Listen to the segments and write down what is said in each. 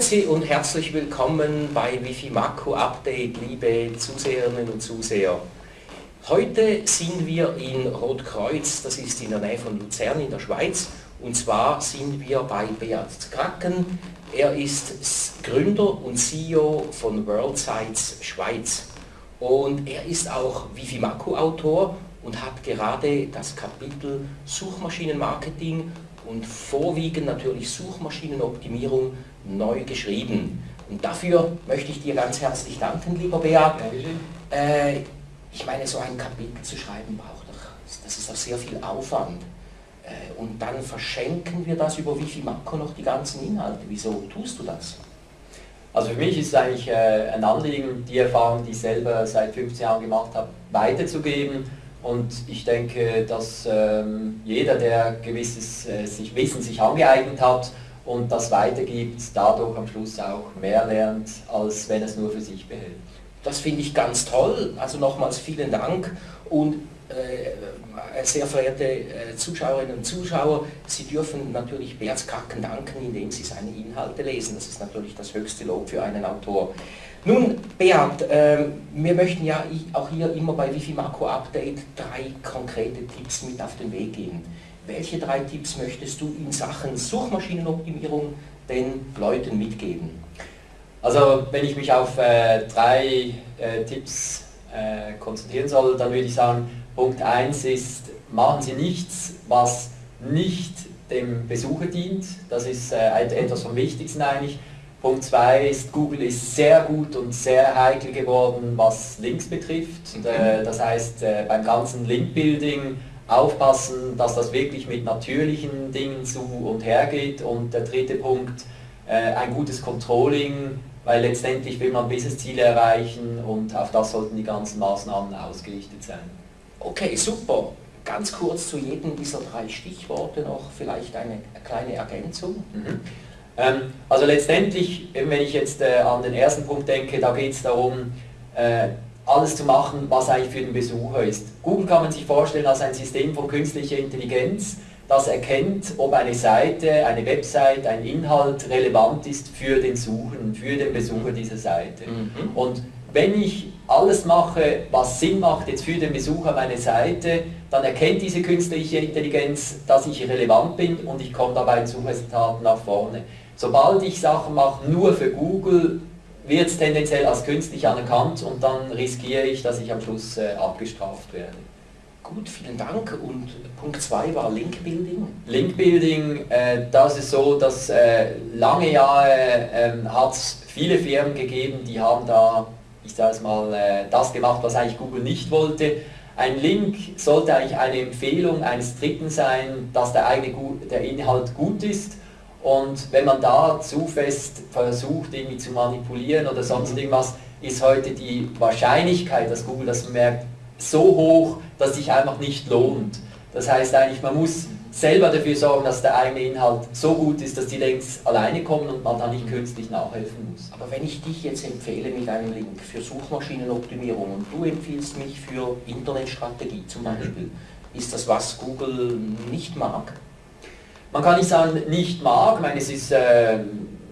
Grüezi und herzlich willkommen bei Wifi Makro Update, liebe Zuseherinnen und Zuseher. Heute sind wir in Rotkreuz, das ist in der Nähe von Luzern in der Schweiz, und zwar sind wir bei Beat Kracken. Er ist Gründer und CEO von WorldSites Schweiz. Und er ist auch Wifi Makro Autor und hat gerade das Kapitel Suchmaschinenmarketing und vorwiegend natürlich Suchmaschinenoptimierung neu geschrieben. Und dafür möchte ich dir ganz herzlich danken, lieber Beat. Äh, ich meine, so ein Kapitel zu schreiben braucht doch, das ist doch sehr viel Aufwand. Äh, und dann verschenken wir das über Wifi Makro noch die ganzen Inhalte. Wieso tust du das? Also für mich ist es eigentlich äh, ein Anliegen, die Erfahrung, die ich selber seit 15 Jahren gemacht habe, weiterzugeben. Und ich denke, dass ähm, jeder, der gewisses äh, sich Wissen sich angeeignet hat und das weitergibt, dadurch am Schluss auch mehr lernt, als wenn es nur für sich behält. Das finde ich ganz toll. Also nochmals vielen Dank. Und sehr verehrte äh, Zuschauerinnen und Zuschauer, Sie dürfen natürlich Beats Kacken danken, indem Sie seine Inhalte lesen. Das ist natürlich das höchste Lob für einen Autor. Nun, Beat, äh, wir möchten ja auch hier immer bei Wifi Makro Update drei konkrete Tipps mit auf den Weg geben. Welche drei Tipps möchtest du in Sachen Suchmaschinenoptimierung den Leuten mitgeben? Also wenn ich mich auf äh, drei äh, Tipps äh, konzentrieren soll, dann würde ich sagen, Punkt 1 ist, machen Sie nichts, was nicht dem Besucher dient. Das ist äh, etwas vom Wichtigsten eigentlich. Punkt 2 ist, Google ist sehr gut und sehr heikel geworden, was Links betrifft. Und, äh, das heißt, äh, beim ganzen Link-Building aufpassen, dass das wirklich mit natürlichen Dingen zu und her geht. Und der dritte Punkt, ein gutes Controlling, weil letztendlich will man Business-Ziele erreichen und auf das sollten die ganzen Maßnahmen ausgerichtet sein. Okay, super. Ganz kurz zu jedem dieser drei Stichworte noch vielleicht eine kleine Ergänzung. Mhm. Ähm, also letztendlich, wenn ich jetzt äh, an den ersten Punkt denke, da geht es darum, äh, alles zu machen, was eigentlich für den Besucher ist. Google kann man sich vorstellen als ein System von künstlicher Intelligenz, das erkennt, ob eine Seite, eine Website, ein Inhalt relevant ist für den Suchen, für den Besucher dieser Seite. Mhm. Und wenn ich alles mache, was Sinn macht jetzt für den Besucher meiner Seite, dann erkennt diese künstliche Intelligenz, dass ich relevant bin und ich komme dabei in Suchresultaten nach vorne. Sobald ich Sachen mache nur für Google, wird es tendenziell als künstlich anerkannt und dann riskiere ich, dass ich am Schluss äh, abgestraft werde. Gut, vielen Dank. Und Punkt 2 war Link Building. Link Building, äh, das ist so, dass äh, lange Jahre äh, hat es viele Firmen gegeben, die haben da, ich sage es mal, äh, das gemacht, was eigentlich Google nicht wollte. Ein Link sollte eigentlich eine Empfehlung eines Dritten sein, dass der, eigene, der Inhalt gut ist. Und wenn man da zu fest versucht, irgendwie zu manipulieren oder sonst irgendwas, ist heute die Wahrscheinlichkeit, dass Google das merkt, so hoch, dass sich einfach nicht lohnt. Das heißt eigentlich, man muss selber dafür sorgen, dass der eigene Inhalt so gut ist, dass die Links alleine kommen und man da nicht künstlich nachhelfen muss. Aber wenn ich dich jetzt empfehle mit einem Link für Suchmaschinenoptimierung und du empfiehlst mich für Internetstrategie zum Beispiel, ist das was Google nicht mag? Man kann nicht sagen, nicht mag, ich meine, es ist, äh,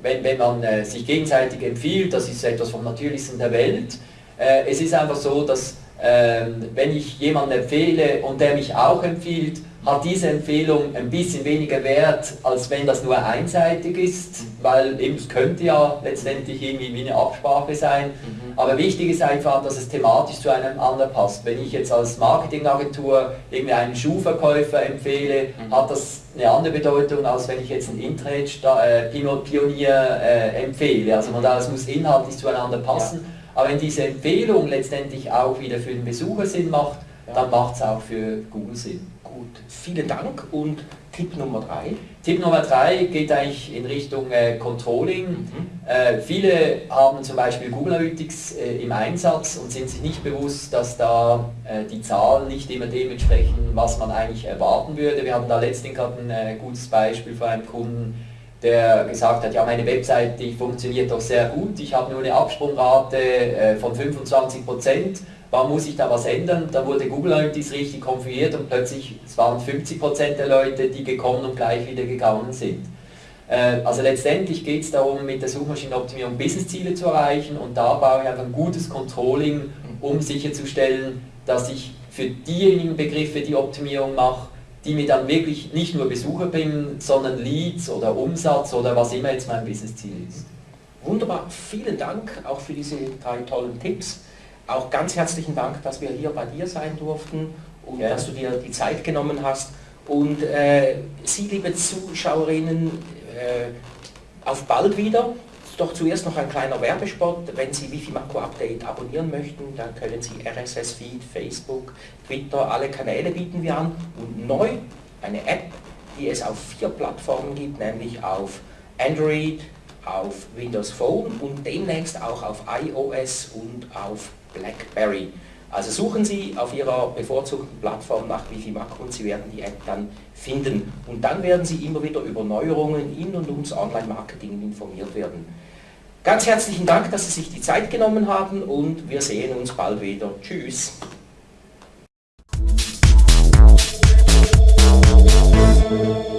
wenn, wenn man äh, sich gegenseitig empfiehlt, das ist etwas vom Natürlichsten der Welt. Äh, es ist einfach so, dass ähm, wenn ich jemanden empfehle und der mich auch empfiehlt, hat diese Empfehlung ein bisschen weniger Wert, als wenn das nur einseitig ist, weil eben es könnte ja letztendlich irgendwie wie eine Absprache sein. Mhm. Aber wichtig ist einfach, dass es thematisch zu einem anderen passt. Wenn ich jetzt als Marketingagentur irgendwie einen Schuhverkäufer empfehle, mhm. hat das eine andere Bedeutung, als wenn ich jetzt einen Internet-Pionier äh, empfehle. Also von daher, es muss inhaltlich zueinander passen. Ja. Aber wenn diese Empfehlung letztendlich auch wieder für den Besucher Sinn macht, ja. dann macht es auch für Google Sinn. Gut, vielen Dank und Tipp Nummer drei. Tipp Nummer drei geht eigentlich in Richtung äh, Controlling. Mhm. Äh, viele haben zum Beispiel Google Analytics äh, im Einsatz und sind sich nicht bewusst, dass da äh, die Zahlen nicht immer dementsprechend, was man eigentlich erwarten würde. Wir haben da letztens gerade ein äh, gutes Beispiel von einem Kunden, der gesagt hat, ja meine Webseite die funktioniert doch sehr gut, ich habe nur eine Absprungrate äh, von 25 Prozent, warum muss ich da was ändern? Da wurde Google Analytics richtig konfiguriert und plötzlich es waren 50 Prozent der Leute, die gekommen und gleich wieder gegangen sind. Äh, also letztendlich geht es darum, mit der Suchmaschinenoptimierung Businessziele zu erreichen und da baue ich einfach ein gutes Controlling, um sicherzustellen, dass ich für diejenigen Begriffe die Optimierung mache, die mir dann wirklich nicht nur Besucher bringen, sondern Leads oder Umsatz oder was immer jetzt mein Businessziel ist. Wunderbar, vielen Dank auch für diese drei tollen Tipps. Auch ganz herzlichen Dank, dass wir hier bei dir sein durften und ja. dass du dir die Zeit genommen hast. Und äh, Sie, liebe Zuschauerinnen, äh, auf bald wieder. Doch zuerst noch ein kleiner Werbespot. Wenn Sie Wifi Makro Update abonnieren möchten, dann können Sie RSS-Feed, Facebook, Twitter, alle Kanäle bieten wir an. Und neu eine App, die es auf vier Plattformen gibt, nämlich auf Android, auf Windows Phone und demnächst auch auf iOS und auf BlackBerry. Also suchen Sie auf Ihrer bevorzugten Plattform nach Wifi Makro und Sie werden die App dann finden. Und dann werden Sie immer wieder über Neuerungen in und ums Online-Marketing informiert werden. Ganz herzlichen Dank, dass Sie sich die Zeit genommen haben und wir sehen uns bald wieder. Tschüss. Musik